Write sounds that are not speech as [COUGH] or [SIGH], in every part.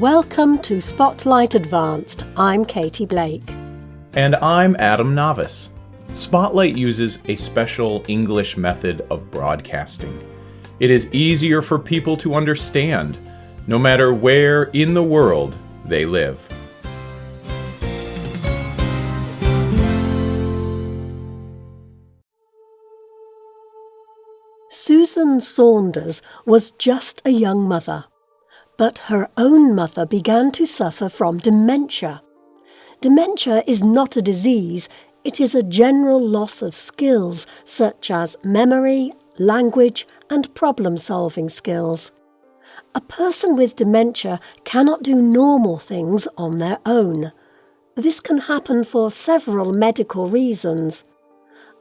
Welcome to Spotlight Advanced. I'm Katie Blake. And I'm Adam Navis. Spotlight uses a special English method of broadcasting. It is easier for people to understand, no matter where in the world they live. Susan Saunders was just a young mother. But her own mother began to suffer from dementia. Dementia is not a disease, it is a general loss of skills such as memory, language, and problem solving skills. A person with dementia cannot do normal things on their own. This can happen for several medical reasons.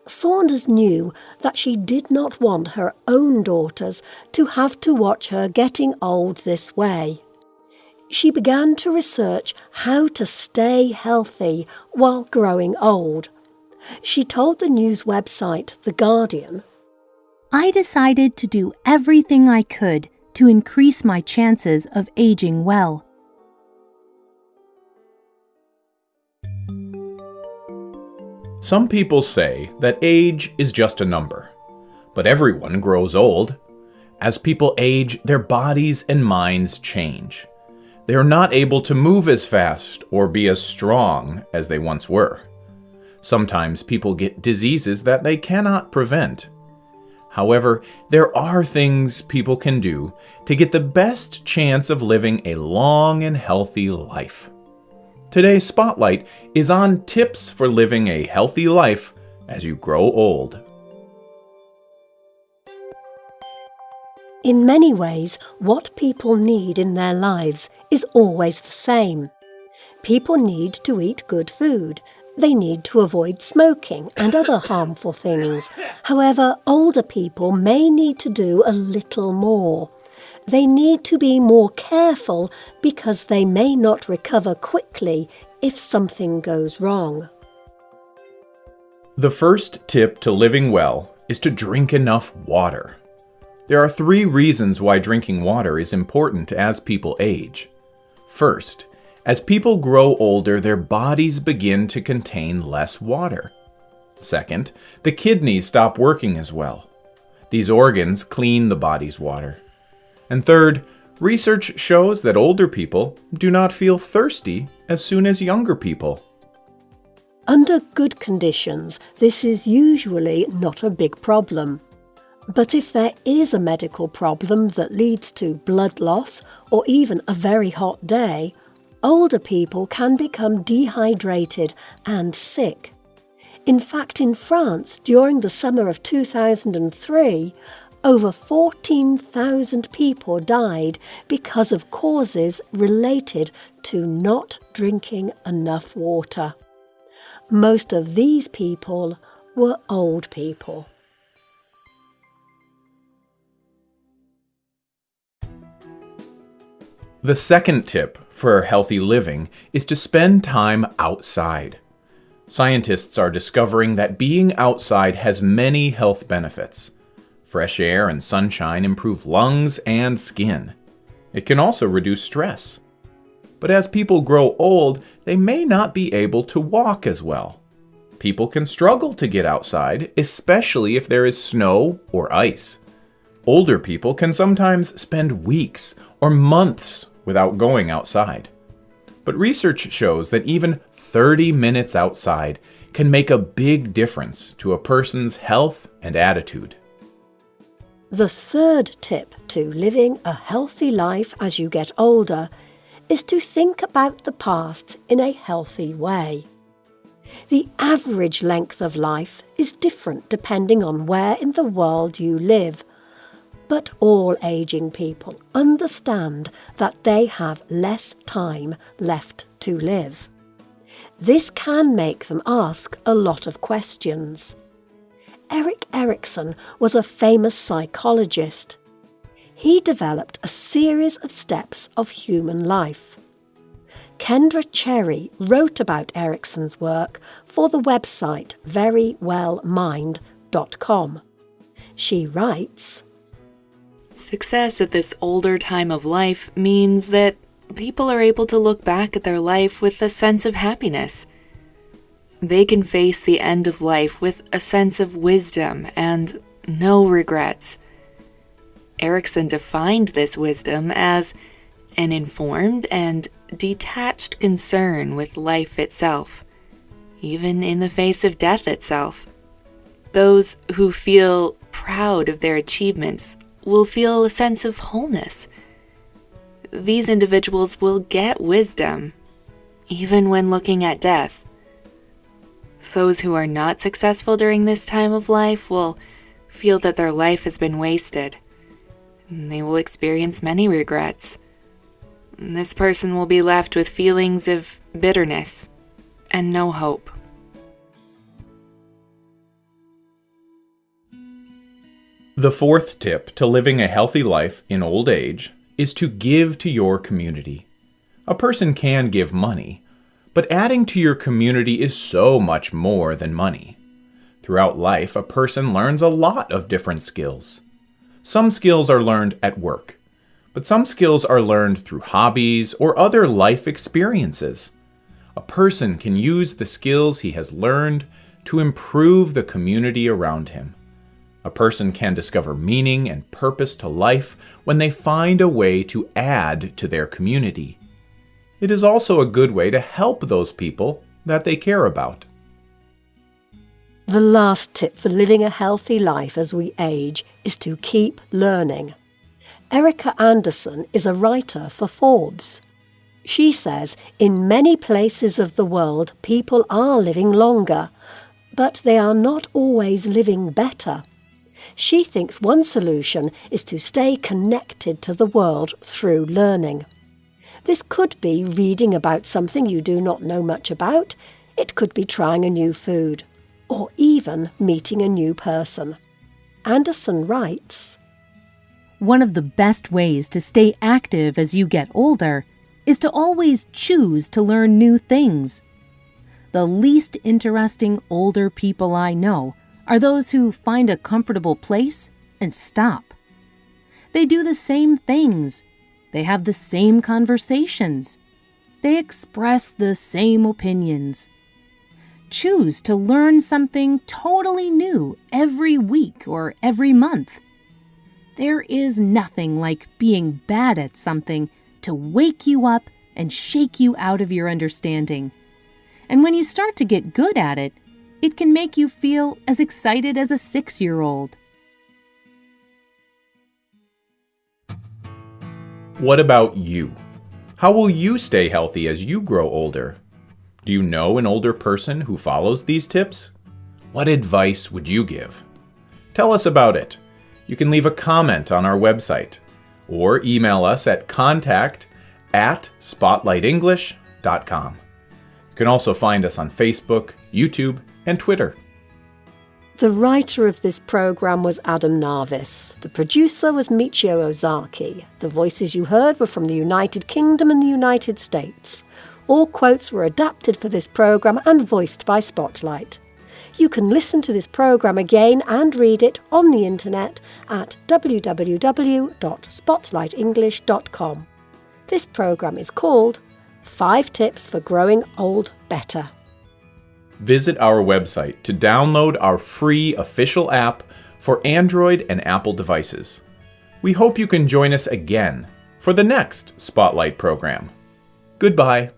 Saunders knew that she did not want her own daughters to have to watch her getting old this way. She began to research how to stay healthy while growing old. She told the news website The Guardian I decided to do everything I could to increase my chances of aging well. Some people say that age is just a number, but everyone grows old. As people age, their bodies and minds change. They are not able to move as fast or be as strong as they once were. Sometimes people get diseases that they cannot prevent. However, there are things people can do to get the best chance of living a long and healthy life. Today's spotlight is on tips for living a healthy life as you grow old. In many ways, what people need in their lives is always the same. People need to eat good food. They need to avoid smoking and other [LAUGHS] harmful things. However, older people may need to do a little more they need to be more careful because they may not recover quickly if something goes wrong. The first tip to living well is to drink enough water. There are three reasons why drinking water is important as people age. First, as people grow older, their bodies begin to contain less water. Second, the kidneys stop working as well. These organs clean the body's water. And third, research shows that older people do not feel thirsty as soon as younger people. Under good conditions, this is usually not a big problem. But if there is a medical problem that leads to blood loss or even a very hot day, older people can become dehydrated and sick. In fact, in France, during the summer of 2003, over 14,000 people died because of causes related to not drinking enough water. Most of these people were old people. The second tip for healthy living is to spend time outside. Scientists are discovering that being outside has many health benefits. Fresh air and sunshine improve lungs and skin. It can also reduce stress. But as people grow old, they may not be able to walk as well. People can struggle to get outside, especially if there is snow or ice. Older people can sometimes spend weeks or months without going outside. But research shows that even 30 minutes outside can make a big difference to a person's health and attitude. The third tip to living a healthy life as you get older is to think about the past in a healthy way. The average length of life is different depending on where in the world you live, but all ageing people understand that they have less time left to live. This can make them ask a lot of questions. Erik Erikson was a famous psychologist. He developed a series of steps of human life. Kendra Cherry wrote about Erikson's work for the website verywellmind.com. She writes Success at this older time of life means that people are able to look back at their life with a sense of happiness. They can face the end of life with a sense of wisdom and no regrets. Erikson defined this wisdom as an informed and detached concern with life itself, even in the face of death itself. Those who feel proud of their achievements will feel a sense of wholeness. These individuals will get wisdom, even when looking at death. Those who are not successful during this time of life will feel that their life has been wasted. And they will experience many regrets. This person will be left with feelings of bitterness and no hope. The fourth tip to living a healthy life in old age is to give to your community. A person can give money, but adding to your community is so much more than money. Throughout life, a person learns a lot of different skills. Some skills are learned at work, but some skills are learned through hobbies or other life experiences. A person can use the skills he has learned to improve the community around him. A person can discover meaning and purpose to life when they find a way to add to their community. It is also a good way to help those people that they care about. The last tip for living a healthy life as we age is to keep learning. Erika Andersen is a writer for Forbes. She says in many places of the world people are living longer, but they are not always living better. She thinks one solution is to stay connected to the world through learning. This could be reading about something you do not know much about, it could be trying a new food or even meeting a new person. Andersen writes One of the best ways to stay active as you get older is to always choose to learn new things. The least interesting older people I know are those who find a comfortable place and stop. They do the same things, they have the same conversations, they express the same opinions choose to learn something totally new every week or every month. There is nothing like being bad at something to wake you up and shake you out of your understanding. And when you start to get good at it, it can make you feel as excited as a six year old. What about you? How will you stay healthy as you grow older? Do you know an older person who follows these tips? What advice would you give? Tell us about it. You can leave a comment on our website or email us at contact at spotlightenglish.com. You can also find us on Facebook, YouTube, and Twitter. The writer of this programme was Adam Narvis. The producer was Michio Ozaki. The voices you heard were from the United Kingdom and the United States. All quotes were adapted for this programme and voiced by Spotlight. You can listen to this programme again and read it on the internet at www.spotlightenglish.com. This programme is called 5 Tips for Growing Old Better. Visit our website to download our free official app for Android and Apple devices. We hope you can join us again for the next Spotlight program. Goodbye.